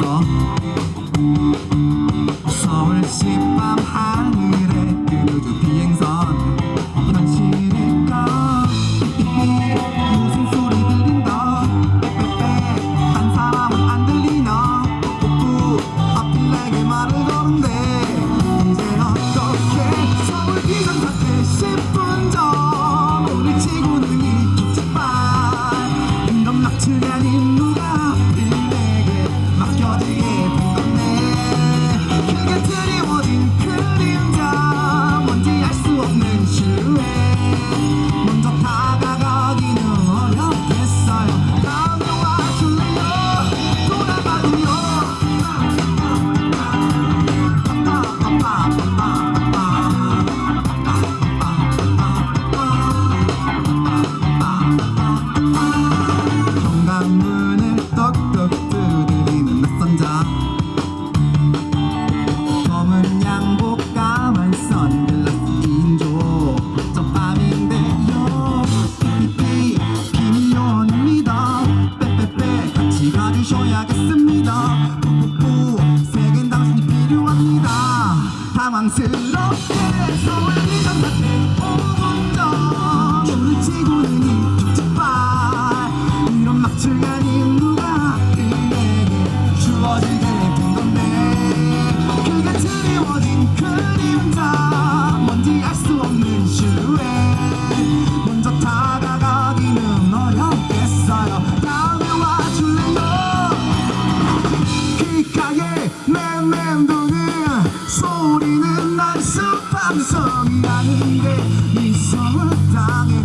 있어. 서울시 밤 하늘에 그루주 비행선 당황스럽게 서울 기상사태 5분 전 오늘 지구는 이쪽지발. 이런 아닌 누가 그에게 주어지게 된 건데. 그게 드리워진 그림자 뭔지 알 수 없는 실루엣. 먼저 다가가기는 어렵겠어요. 다음에 와줄래요? 귓가에 맴맴도는 소리는 감성이 아닌데 미소를 당해